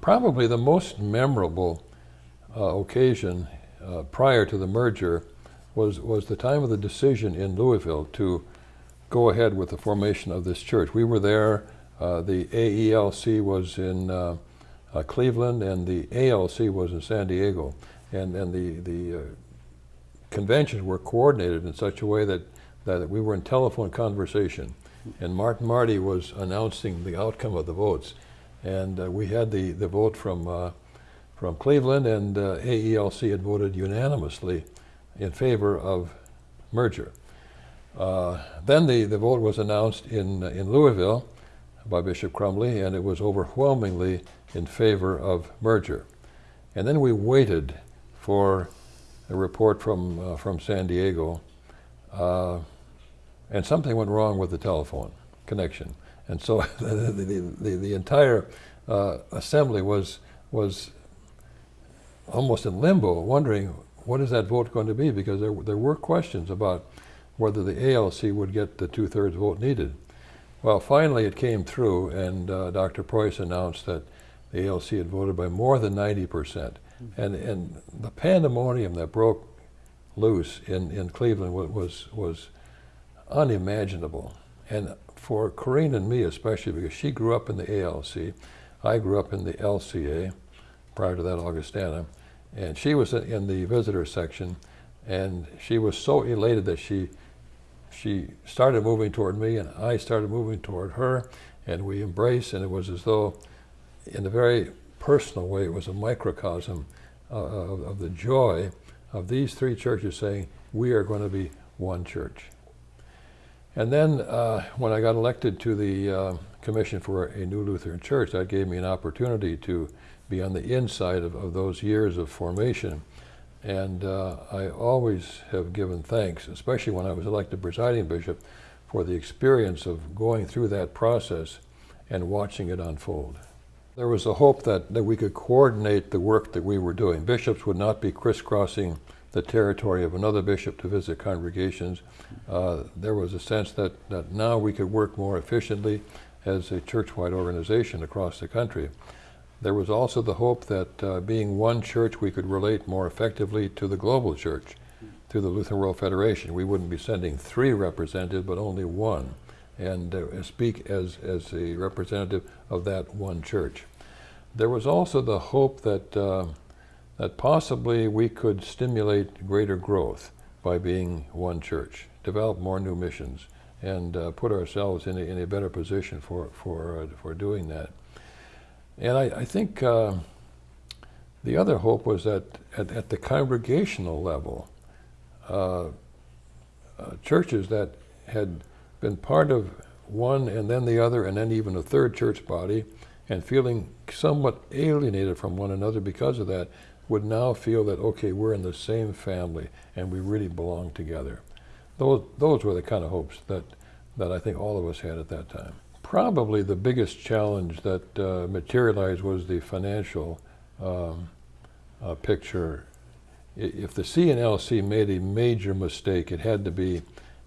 Probably the most memorable uh, occasion uh, prior to the merger was, was the time of the decision in Louisville to go ahead with the formation of this church. We were there, uh, the AELC was in uh, uh, Cleveland and the ALC was in San Diego. And, and the, the uh, conventions were coordinated in such a way that, that we were in telephone conversation. And Martin Marty was announcing the outcome of the votes. And uh, we had the, the vote from, uh, from Cleveland, and uh, AELC had voted unanimously in favor of merger. Uh, then the, the vote was announced in, in Louisville by Bishop Crumley, and it was overwhelmingly in favor of merger. And then we waited for a report from, uh, from San Diego, and something went wrong with the telephone connection. And so the, the, the, the entire uh, assembly was, was almost in limbo, wondering what is that vote going to be, because there, there were questions about whether the ALC would get the two-thirds vote needed. Well, finally it came through, and uh, Dr. Preus announced that the ALC had voted by more than 90 percent. Mm-hmm. And, and the pandemonium that broke loose in, in Cleveland was, was, was unimaginable. And for Corinne and me especially, because she grew up in the ALC, I grew up in the LCA, prior to that Augustana, and she was in the visitor section, and she was so elated that she she started moving toward me, and I started moving toward her, and we embraced, and it was as though, in a very personal way, it was a microcosm of, of the joy of these three churches saying, we are going to be one church. And then uh, when I got elected to the uh, Commission for a New Lutheran Church, that gave me an opportunity to be on the inside of, of those years of formation. And uh, I always have given thanks, especially when I was elected presiding bishop, for the experience of going through that process and watching it unfold. There was a hope that, that we could coordinate the work that we were doing. Bishops would not be crisscrossing the territory of another bishop to visit congregations. Uh, there was a sense that, that now we could work more efficiently as a church-wide organization across the country. There was also the hope that uh, being one church, we could relate more effectively to the global church, through the Lutheran World Federation. We wouldn't be sending three representatives, but only one, and uh, speak as, as a representative of that one church. There was also the hope that, uh, that possibly we could stimulate greater growth by being one church, develop more new missions, and uh, put ourselves in a, in a better position for, for, uh, for doing that. And I, I think uh, the other hope was that at, at the congregational level, uh, uh, churches that had been part of one and then the other and then even a third church body and feeling somewhat alienated from one another because of that would now feel that, okay, we're in the same family and we really belong together. Those, those were the kind of hopes that, that I think all of us had at that time. Probably the biggest challenge that uh, materialized was the financial um, uh, picture. If the CNLC made a major mistake, it had to be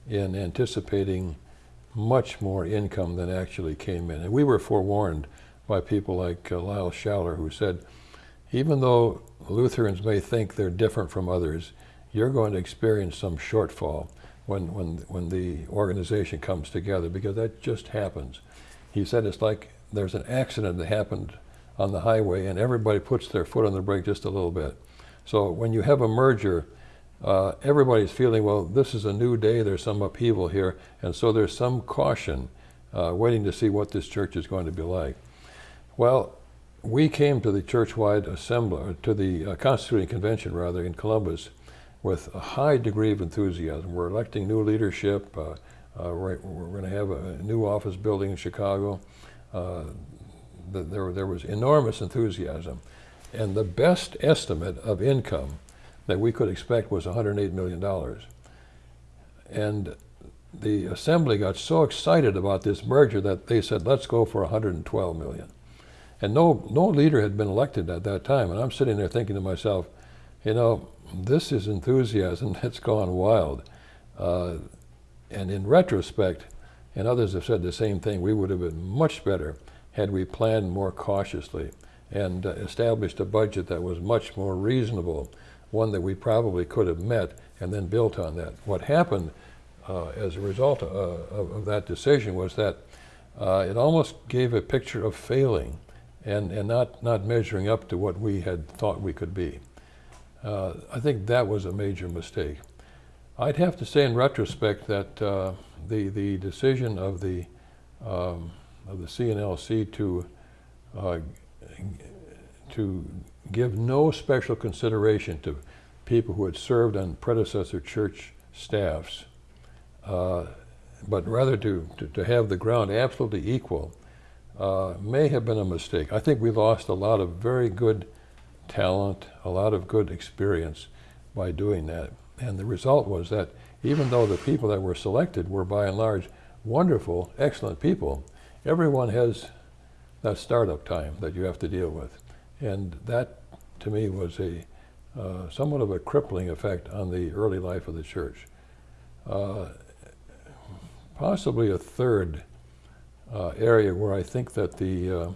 in anticipating much more income than actually came in. And we were forewarned by people like uh, Lyle Schaller who said, even though Lutherans may think they're different from others, you're going to experience some shortfall when, when, when the organization comes together because that just happens. He said it's like there's an accident that happened on the highway and everybody puts their foot on the brake just a little bit. So when you have a merger, uh, everybody's feeling, well, this is a new day, there's some upheaval here, and so there's some caution uh, waiting to see what this church is going to be like. Well, we came to the church-wide assembly, to the uh, Constituting Convention rather, in Columbus with a high degree of enthusiasm. We're electing new leadership, uh, uh, we're, we're going to have a new office building in Chicago. Uh, the, there, there was enormous enthusiasm. And the best estimate of income that we could expect was $108 million. And the assembly got so excited about this merger that they said, let's go for 112 million. And no, no leader had been elected at that time. And I'm sitting there thinking to myself, you know, this is enthusiasm that's gone wild. Uh, and in retrospect, and others have said the same thing, we would have been much better had we planned more cautiously and uh, established a budget that was much more reasonable, one that we probably could have met and then built on that. What happened uh, as a result of, of, of, that decision was that uh, it almost gave a picture of failing and, and not, not measuring up to what we had thought we could be. Uh, I think that was a major mistake. I'd have to say in retrospect that uh, the, the decision of the, um, of the CNLC to, uh, to give no special consideration to people who had served on predecessor church staffs, uh, but rather to, to, to, have the ground absolutely equal, uh, may have been a mistake. I think we lost a lot of very good talent, a lot of good experience by doing that. And the result was that even though the people that were selected were by and large wonderful, excellent people, everyone has that startup time that you have to deal with. And that, to me, was a uh, somewhat of a crippling effect on the early life of the church. Uh, possibly a third uh, area where I think that the uh,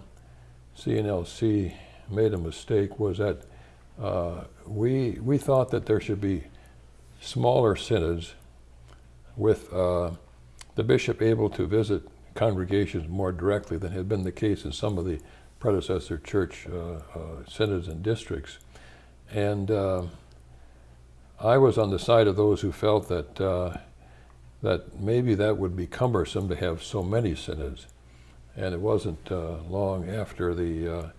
CNLC made a mistake was that uh, we, we thought that there should be smaller synods with uh, the bishop able to visit congregations more directly than had been the case in some of the predecessor church uh, uh synods and districts. And uh, I was on the side of those who felt that, that maybe that would be cumbersome to have so many synods. And it wasn't long after the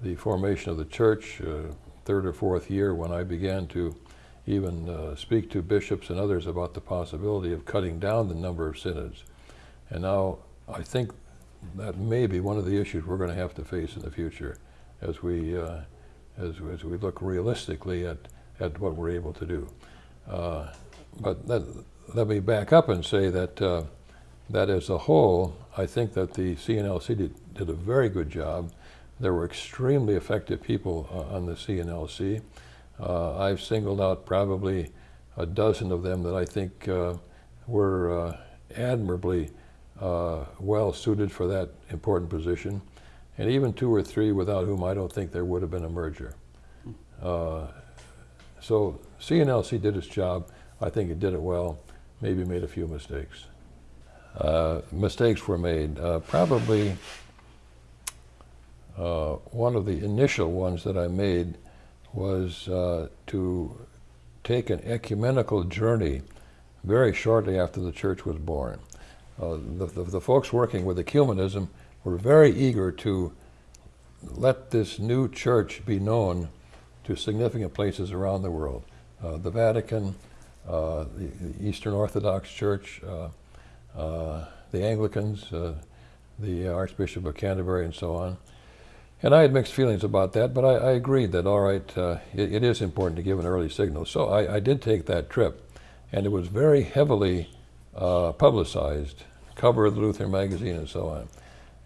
the formation of the church, uh, third or fourth year, when I began to even uh, speak to bishops and others about the possibility of cutting down the number of synods. And now I think that may be one of the issues we're going to have to face in the future as we, uh, as, as we look realistically at, at what we're able to do. Uh, but that, let me back up and say that, uh, that as a whole, I think that the CNLC did, did a very good job there were extremely effective people uh, on the CNLC. Uh, I've singled out probably a dozen of them that I think uh, were uh, admirably uh, well suited for that important position, and even two or three without whom I don't think there would have been a merger. So CNLC did its job. I think it did it well. Maybe made a few mistakes. mistakes were made. probably uh, one of the initial ones that I made was uh, to take an ecumenical journey very shortly after the church was born. Uh, the, the, the, folks working with ecumenism were very eager to let this new church be known to significant places around the world. Uh, the Vatican, uh, the, Eastern Orthodox Church, uh, the Anglicans, the Archbishop of Canterbury, and so on. And I had mixed feelings about that, but I, I agreed that, all right, uh, it, it is important to give an early signal. So I, I did take that trip, and it was very heavily uh, publicized, cover of the Lutheran magazine and so on.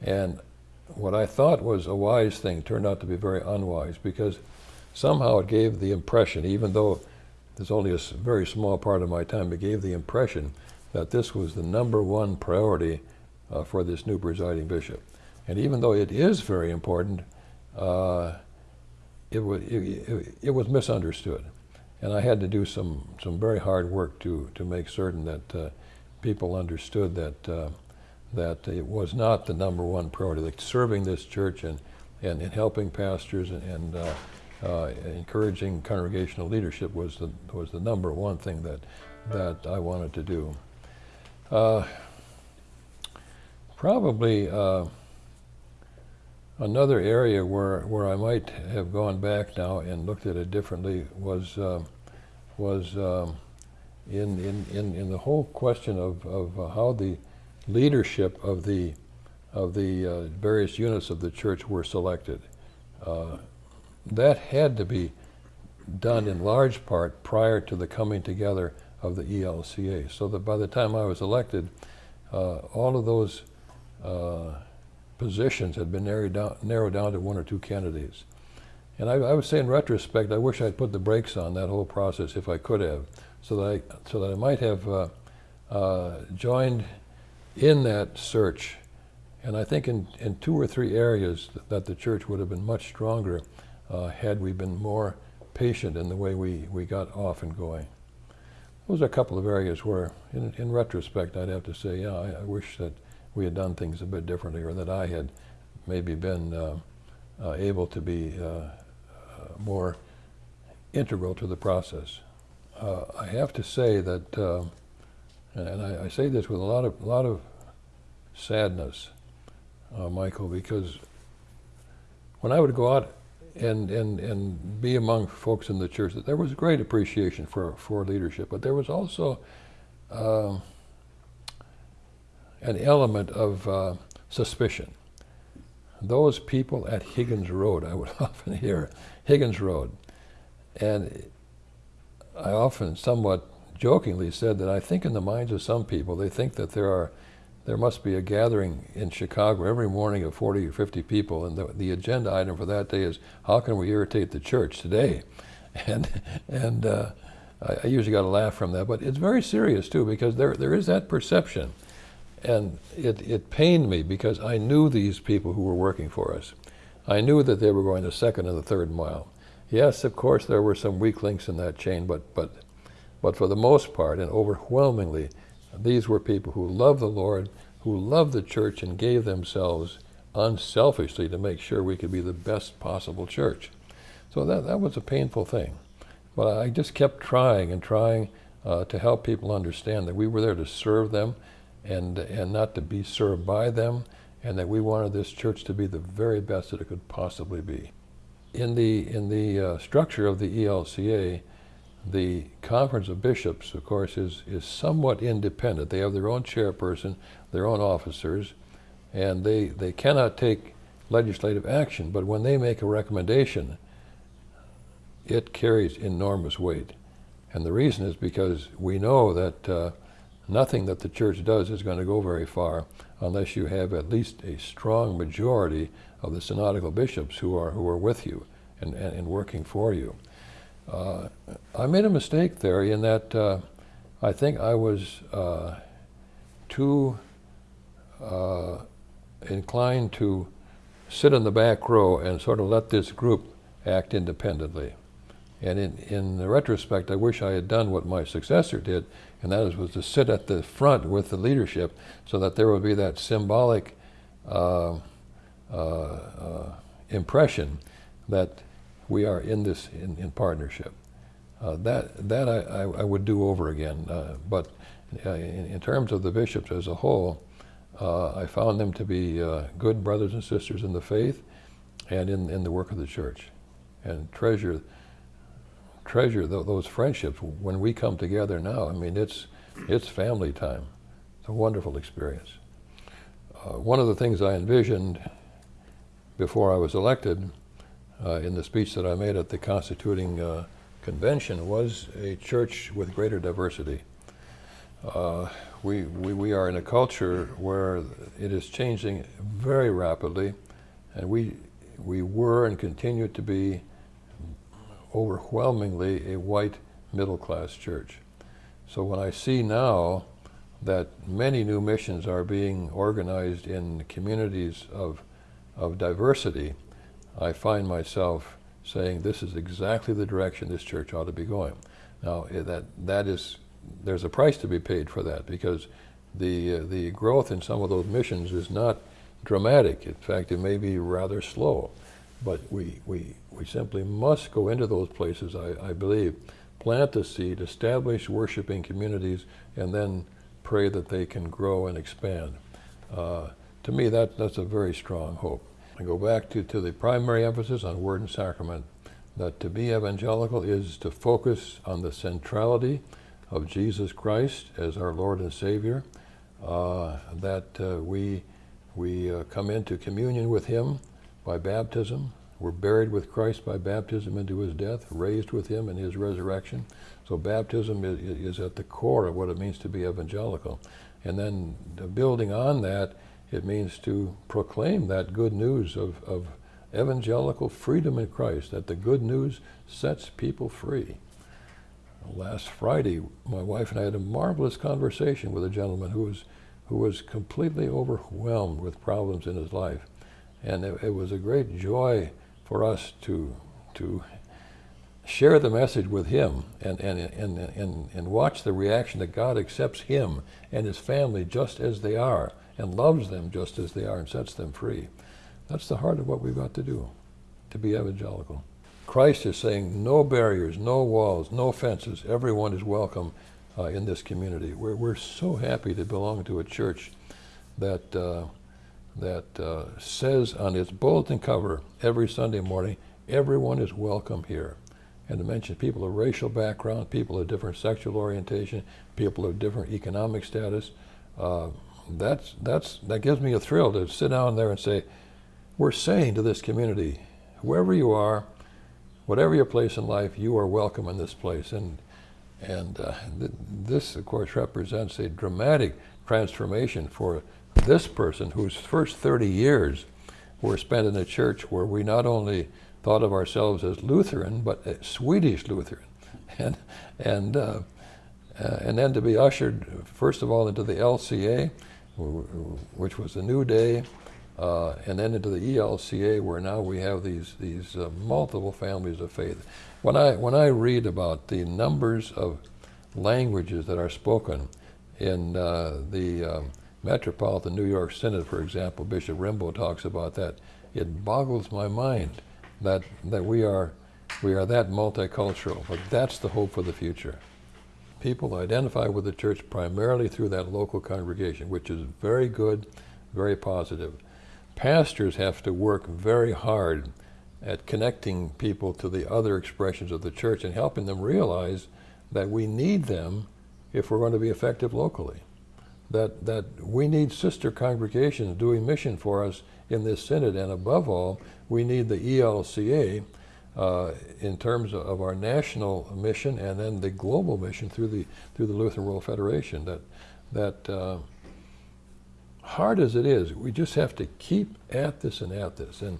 And what I thought was a wise thing turned out to be very unwise because somehow it gave the impression, even though there's only a very small part of my time, it gave the impression that this was the number one priority uh, for this new presiding bishop. And even though it is very important, uh, it, was, it, it, it, was misunderstood. And I had to do some, some very hard work to, to make certain that uh, people understood that, uh, that it was not the number one priority. Serving this church and, and, and helping pastors and, and uh, uh, encouraging congregational leadership was the, was the number one thing that, that I wanted to do. Uh, probably Another area where, where I might have gone back now and looked at it differently was, uh, was um, in, in, in, in the whole question of, of uh, how the leadership of the, of the uh, various units of the church were selected. Uh, that had to be done in large part prior to the coming together of the ELCA. So that by the time I was elected, uh, all of those uh, positions had been narrowed down, narrowed down to one or two candidates. And I, I, would say in retrospect, I wish I'd put the brakes on that whole process if I could have, so that I, so that I might have uh, uh, joined in that search And I think in, in two or three areas that, that the church would have been much stronger uh, had we been more patient in the way we, we got off and going. Those are a couple of areas where, in, in retrospect, I'd have to say, yeah, I, I, wish that we had done things a bit differently or that I had maybe been uh, uh, able to be uh, uh, more integral to the process. Uh, I have to say that, and I, I, say this with a lot of, a lot of sadness, Michael, because when I would go out and, and, and be among folks in the church that there was great appreciation for, for leadership, but there was also uh, an element of uh, suspicion. Those people at Higgins Road, I would often hear, Higgins Road. And I often somewhat jokingly said that I think in the minds of some people, they think that there are there must be a gathering in Chicago every morning of 40 or 50 people, and the, the agenda item for that day is how can we irritate the church today? And, and uh, I, I, usually got a laugh from that, but it's very serious too because there, there is that perception. And it, it pained me because I knew these people who were working for us. I knew that they were going the second and the third mile. Yes, of course, there were some weak links in that chain, but, but, but for the most part, and overwhelmingly, these were people who loved the Lord, who loved the church, and gave themselves unselfishly to make sure we could be the best possible church. So that, that was a painful thing. But I just kept trying and trying uh, to help people understand that we were there to serve them and, and not to be served by them, and that we wanted this church to be the very best that it could possibly be. In the, in the uh, structure of the ELCA, the Conference of Bishops, of course, is, is somewhat independent. They have their own chairperson, their own officers, and they, they cannot take legislative action, but when they make a recommendation, it carries enormous weight. And the reason is because we know that uh, nothing that the church does is going to go very far unless you have at least a strong majority of the synodical bishops who are, who are with you and, and, and working for you. Uh, I made a mistake there in that uh, I think I was uh, too uh, inclined to sit in the back row and sort of let this group act independently. And in, in the retrospect, I wish I had done what my successor did, and that is, was to sit at the front with the leadership so that there would be that symbolic uh, impression that we are in this in, in partnership. Uh, that that I, I, would do over again. Uh, but uh, in, in, terms of the bishops as a whole, uh, I found them to be uh, good brothers and sisters in the faith and in, in the work of the church, and treasure treasure th those friendships when we come together now. I mean, it's it's family time. It's a wonderful experience. Uh, one of the things I envisioned before I was elected uh, in the speech that I made at the constituting uh, convention was a church with greater diversity. Uh, we, we, we are in a culture where it is changing very rapidly, and we, we were and continue to be overwhelmingly a white middle class church. So when I see now that many new missions are being organized in communities of, of diversity, I find myself saying this is exactly the direction this church ought to be going. Now eh, that that is there's a price to be paid for that because the uh, the growth in some of those missions is not dramatic. In fact, it may be rather slow, but we we we simply must go into those places. I, I believe, plant the seed, establish worshiping communities, and then pray that they can grow and expand. Uh, to me, that that's a very strong hope. I go back to, to the primary emphasis on word and sacrament, that to be evangelical is to focus on the centrality of Jesus Christ as our Lord and Savior, uh, that uh, we, we uh, come into communion with Him by baptism. We're buried with Christ by baptism into His death, raised with Him in His resurrection. So baptism is, is at the core of what it means to be evangelical. And then building on that, it means to proclaim that good news of, of evangelical freedom in Christ, that the good news sets people free. Last Friday, my wife and I had a marvelous conversation with a gentleman who was, who was completely overwhelmed with problems in his life. And it, it was a great joy for us to, to share the message with him and, and, and, and, and watch the reaction that God accepts him and his family just as they are and loves them just as they are and sets them free. That's the heart of what we've got to do, to be evangelical. Christ is saying no barriers, no walls, no fences. Everyone is welcome uh, in this community. We're, we're so happy to belong to a church that, uh, that uh, says on its bulletin cover every Sunday morning, everyone is welcome here. And to mention people of racial background, people of different sexual orientation, people of different economic status, uh, that's, that's, that gives me a thrill to sit down there and say, we're saying to this community, whoever you are, whatever your place in life, you are welcome in this place. And, and uh, th this, of course, represents a dramatic transformation for this person whose first 30 years were spent in a church where we not only thought of ourselves as Lutheran, but Swedish Lutheran. And, and, uh, uh, and then to be ushered, first of all, into the LCA, which was a new day, uh, and then into the ELCA, where now we have these these uh, multiple families of faith. When I when I read about the numbers of languages that are spoken in uh, the um, Metropolitan New York Synod, for example, Bishop Rimbo talks about that. It boggles my mind that that we are we are that multicultural. But that's the hope for the future. People identify with the church primarily through that local congregation, which is very good, very positive pastors have to work very hard at connecting people to the other expressions of the church and helping them realize that we need them if we're going to be effective locally. That, that we need sister congregations doing mission for us in this synod, and above all, we need the ELCA uh, in terms of our national mission and then the global mission through the through the Lutheran World Federation. That that uh, hard as it is, we just have to keep at this and at this. And,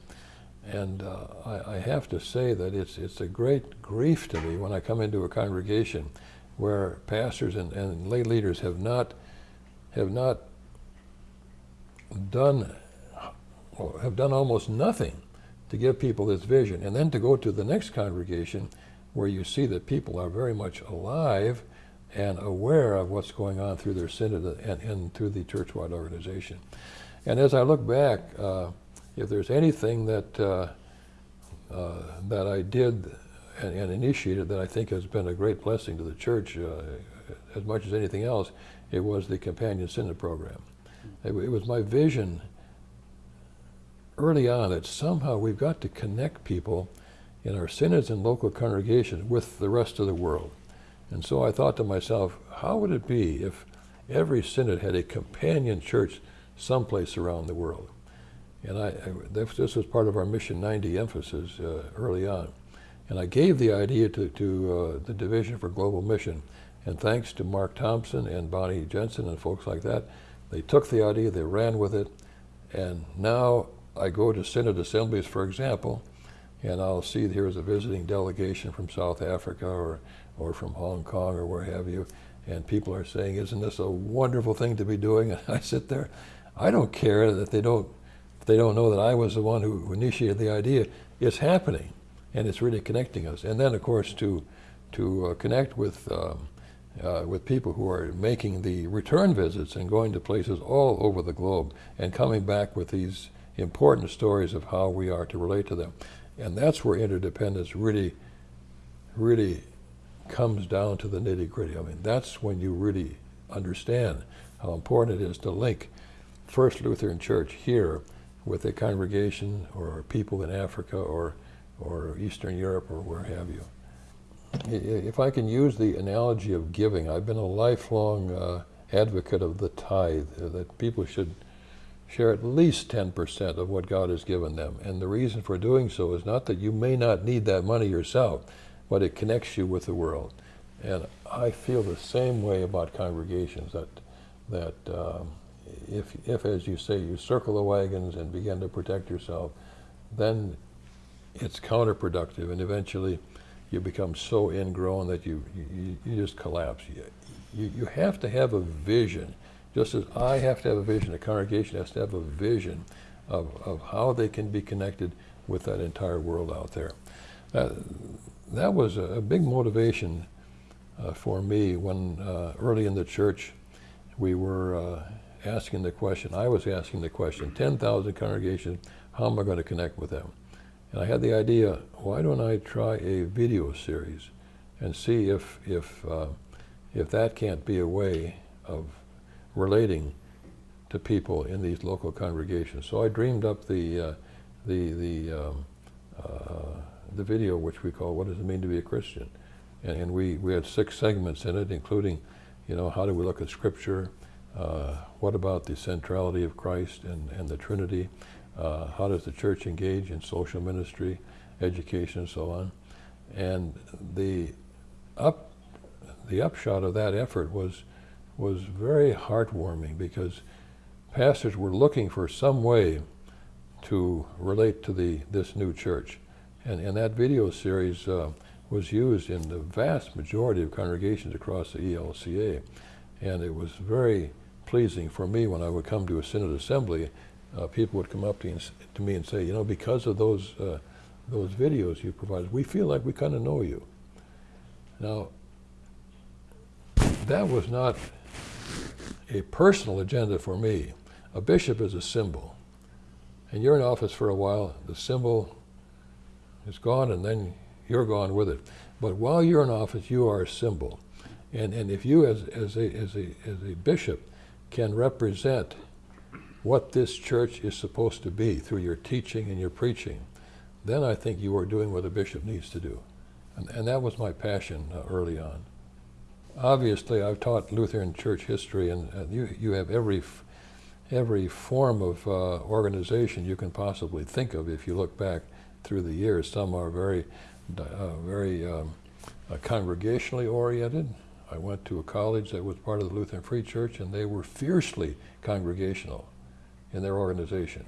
and uh, I, I, have to say that it's, it's a great grief to me when I come into a congregation where pastors and, and lay leaders have not, have not done, have done almost nothing to give people this vision. And then to go to the next congregation where you see that people are very much alive and aware of what's going on through their synod and, and through the churchwide organization. And as I look back, uh, if there's anything that uh, uh, that I did and, and, initiated that I think has been a great blessing to the church, uh, as much as anything else, it was the Companion Synod program. It, it was my vision early on that somehow we've got to connect people in our synods and local congregations with the rest of the world. And so I thought to myself, how would it be if every synod had a companion church someplace around the world? And I, I this was part of our Mission 90 emphasis uh, early on. And I gave the idea to, to uh, the Division for Global Mission. And thanks to Mark Thomsen and Bonnie Jensen and folks like that, they took the idea, they ran with it, and now I go to Synod assemblies, for example, and I'll see here's a visiting delegation from South Africa or or from Hong Kong or where have you, and people are saying, isn't this a wonderful thing to be doing? And I sit there, I don't care that they don't, they don't know that I was the one who initiated the idea. It's happening, and it's really connecting us. And then, of course, to, to uh, connect with, um, uh, with people who are making the return visits and going to places all over the globe and coming back with these important stories of how we are to relate to them. And that's where interdependence really, really comes down to the nitty gritty. I mean, that's when you really understand how important it is to link First Lutheran Church here with a congregation or people in Africa or, or Eastern Europe or where have you. If I can use the analogy of giving, I've been a lifelong uh, advocate of the tithe, uh, that people should share at least 10% of what God has given them. And the reason for doing so is not that you may not need that money yourself, but it connects you with the world. And I feel the same way about congregations that that um, if, if, as you say, you circle the wagons and begin to protect yourself, then it's counterproductive, and eventually you become so ingrown that you you, you just collapse. You, you, you have to have a vision Just as I have to have a vision, a congregation has to have a vision of, of how they can be connected with that entire world out there. That, that was a, a big motivation uh, for me when uh, early in the church we were uh, asking the question, I was asking the question, 10,000 congregations, how am I going to connect with them? And I had the idea, why don't I try a video series and see if, if, uh, if that can't be a way of relating to people in these local congregations. So I dreamed up the, uh, the, the, um, uh, the video, which we call What Does It Mean to Be a Christian? And, and, we, we had six segments in it, including, you know, how do we look at Scripture? Uh, what about the centrality of Christ and, and the Trinity? Uh, how does the church engage in social ministry, education, and so on? And the up, the upshot of that effort was was very heartwarming because pastors were looking for some way to relate to the this new church, and and that video series uh, was used in the vast majority of congregations across the ELCA, and it was very pleasing for me when I would come to a synod assembly uh, people would come up to, to, me and say, you know, because of those, uh, those videos you provided, we feel like we kind of know you. Now, that was not a personal agenda for me. A bishop is a symbol. And you're in office for a while, the symbol is gone, and then you're gone with it. But while you're in office, you are a symbol. And, and if you, as, as, a, as, a, as a bishop, can represent what this church is supposed to be through your teaching and your preaching, then I think you are doing what a bishop needs to do. And, and that was my passion uh, early on. Obviously, I've taught Lutheran church history, and uh, you, you have every, every form of uh, organization you can possibly think of if you look back through the years. Some are very, uh, very um, uh, congregationally oriented. I went to a college that was part of the Lutheran Free Church, and they were fiercely congregational in their organization.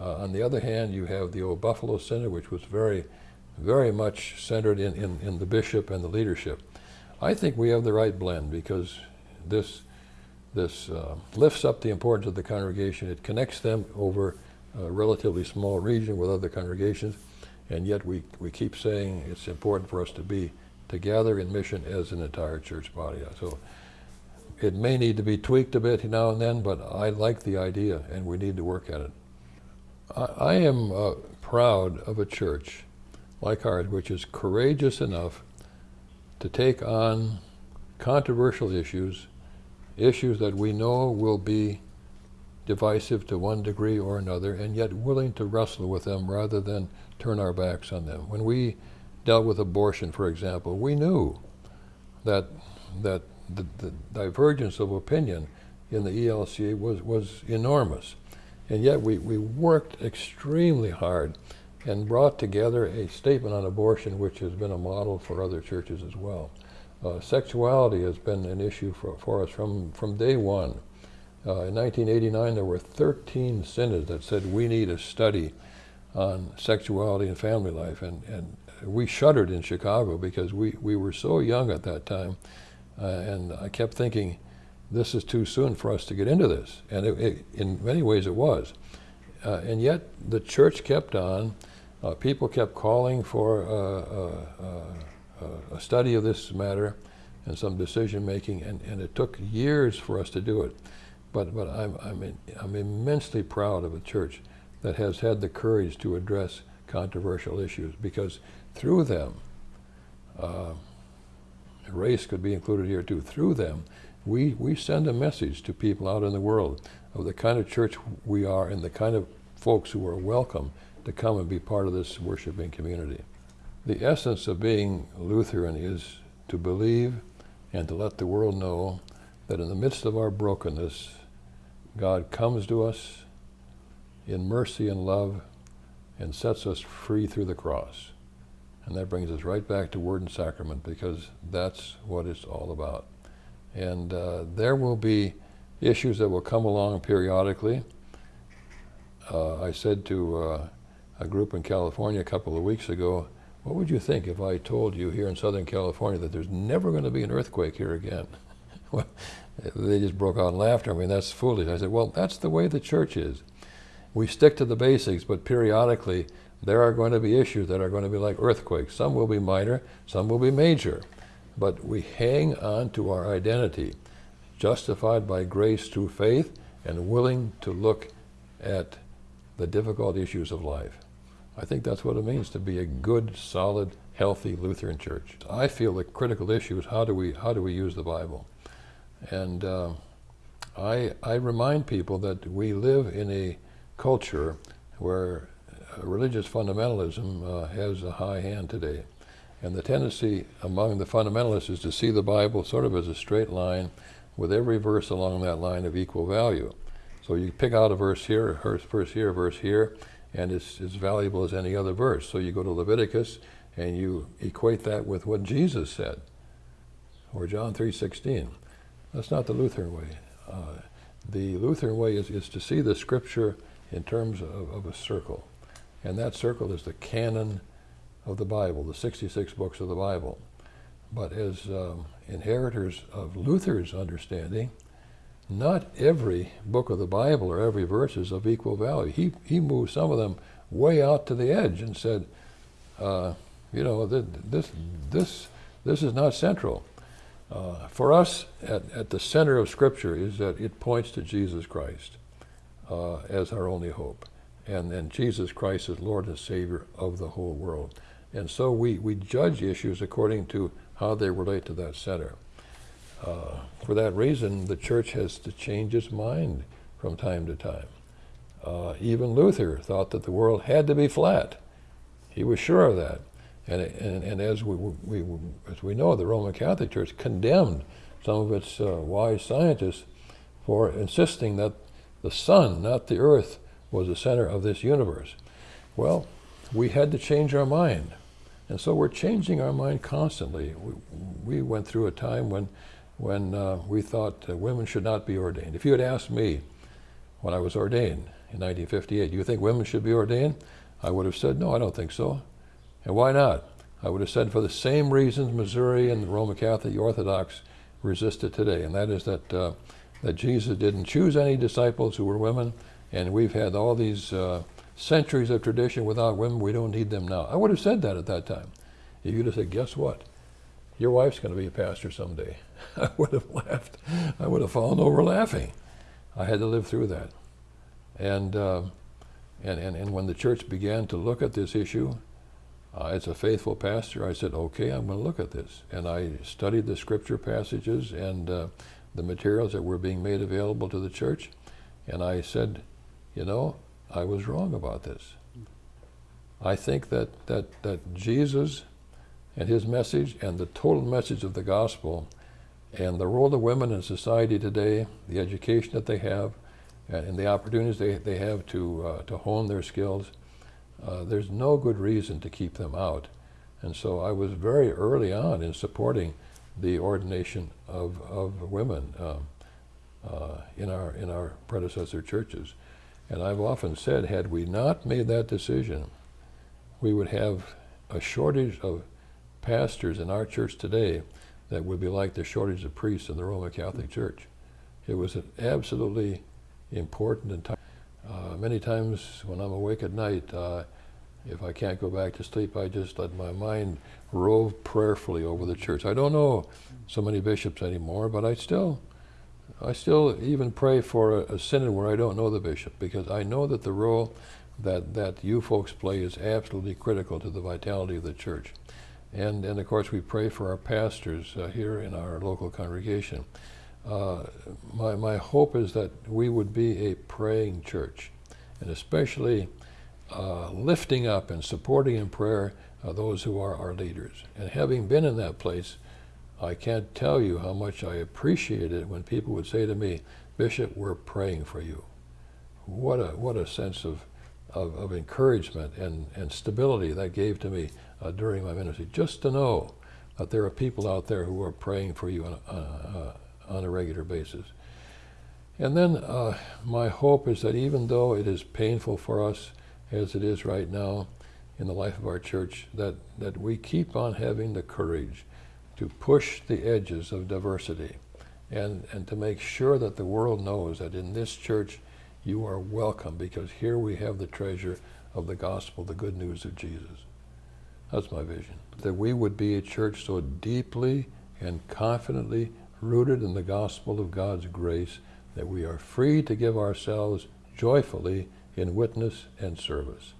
Uh, on the other hand, you have the old Buffalo Synod, which was very, very much centered in, in, in the bishop and the leadership. I think we have the right blend because this, this uh, lifts up the importance of the congregation. It connects them over a relatively small region with other congregations, and yet we, we keep saying it's important for us to be together in mission as an entire church body. So it may need to be tweaked a bit now and then, but I like the idea and we need to work at it. I, I am uh, proud of a church like ours which is courageous enough to take on controversial issues, issues that we know will be divisive to one degree or another, and yet willing to wrestle with them rather than turn our backs on them. When we dealt with abortion, for example, we knew that that the, the divergence of opinion in the ELCA was, was enormous. And yet we, we worked extremely hard and brought together a statement on abortion which has been a model for other churches as well. Uh, sexuality has been an issue for, for us from, from day one. Uh, in 1989, there were 13 synods that said we need a study on sexuality and family life. And, and we shuddered in Chicago because we, we were so young at that time uh, and I kept thinking, this is too soon for us to get into this. And it, it, in many ways it was. Uh, and yet the church kept on. Uh, people kept calling for uh, uh, uh, a study of this matter and some decision making, and, and it took years for us to do it. But, but I'm, I'm, in, I'm immensely proud of a church that has had the courage to address controversial issues because through them, race could be included here too, through them, we, we send a message to people out in the world of the kind of church we are and the kind of folks who are welcome to come and be part of this worshiping community. The essence of being Lutheran is to believe and to let the world know that in the midst of our brokenness, God comes to us in mercy and love and sets us free through the cross. And that brings us right back to Word and Sacrament because that's what it's all about. And uh, there will be issues that will come along periodically. Uh, I said to uh, a group in California a couple of weeks ago, what would you think if I told you here in Southern California that there's never going to be an earthquake here again? well, they just broke out in laughter. I mean, that's foolish. I said, well, that's the way the church is. We stick to the basics, but periodically there are going to be issues that are going to be like earthquakes. Some will be minor, some will be major. But we hang on to our identity, justified by grace through faith and willing to look at the difficult issues of life. I think that's what it means to be a good, solid, healthy Lutheran church. I feel the critical issue is how do we, how do we use the Bible? And uh, I, I remind people that we live in a culture where religious fundamentalism uh, has a high hand today. And the tendency among the fundamentalists is to see the Bible sort of as a straight line with every verse along that line of equal value. So you pick out a verse here, a verse here, a verse here, and it's as valuable as any other verse. So you go to Leviticus and you equate that with what Jesus said, or John 3.16. That's not the Lutheran way. Uh, the Lutheran way is, is to see the scripture in terms of, of a circle. And that circle is the canon of the Bible, the 66 books of the Bible. But as um, inheritors of Luther's understanding, not every book of the Bible or every verse is of equal value. He, he moved some of them way out to the edge and said, uh, you know, this, this, this is not central. Uh, for us, at, at the center of Scripture is that it points to Jesus Christ uh, as our only hope. And then Jesus Christ is Lord and Savior of the whole world. And so we, we judge issues according to how they relate to that center. Uh, for that reason, the church has to change its mind from time to time. Uh, even Luther thought that the world had to be flat. He was sure of that. And, and, and as, we, we, as we know, the Roman Catholic Church condemned some of its uh, wise scientists for insisting that the sun, not the earth, was the center of this universe. Well, we had to change our mind. And so we're changing our mind constantly. We, we went through a time when, when uh, we thought uh, women should not be ordained. If you had asked me when I was ordained in 1958, do you think women should be ordained? I would have said, no, I don't think so. And why not? I would have said for the same reasons Missouri and the Roman Catholic Orthodox resist it today, and that is that, uh, that Jesus didn't choose any disciples who were women, and we've had all these uh, centuries of tradition without women, we don't need them now. I would have said that at that time. If you'd have said, guess what? Your wife's going to be a pastor someday. I would have laughed. I would have fallen over laughing. I had to live through that. And, uh, and, and, and when the church began to look at this issue, uh, as a faithful pastor, I said, okay, I'm going to look at this. And I studied the scripture passages and uh, the materials that were being made available to the church. And I said, you know, I was wrong about this. I think that, that, that Jesus and his message and the total message of the gospel and the role of women in society today, the education that they have, and the opportunities they, they have to, uh, to hone their skills, uh, there's no good reason to keep them out. And so I was very early on in supporting the ordination of, of women um, uh, in, our, in our predecessor churches. And I've often said, had we not made that decision, we would have a shortage of pastors in our church today that would be like the shortage of priests in the Roman Catholic Church. It was an absolutely important and uh, many times when I'm awake at night, uh, if I can't go back to sleep, I just let my mind rove prayerfully over the church. I don't know so many bishops anymore, but I still, I still even pray for a, a synod where I don't know the bishop because I know that the role that, that you folks play is absolutely critical to the vitality of the church. And, and of course, we pray for our pastors uh, here in our local congregation. Uh, my, my hope is that we would be a praying church, and especially uh, lifting up and supporting in prayer uh, those who are our leaders. And having been in that place, I can't tell you how much I appreciate it when people would say to me, Bishop, we're praying for you. What a, what a sense of, of, of encouragement and, and stability that gave to me uh, during my ministry, just to know that there are people out there who are praying for you on, on, on a regular basis. And then uh, my hope is that even though it is painful for us, as it is right now in the life of our church, that, that we keep on having the courage to push the edges of diversity and, and to make sure that the world knows that in this church you are welcome because here we have the treasure of the gospel, the good news of Jesus. That's my vision. That we would be a church so deeply and confidently rooted in the gospel of God's grace that we are free to give ourselves joyfully in witness and service.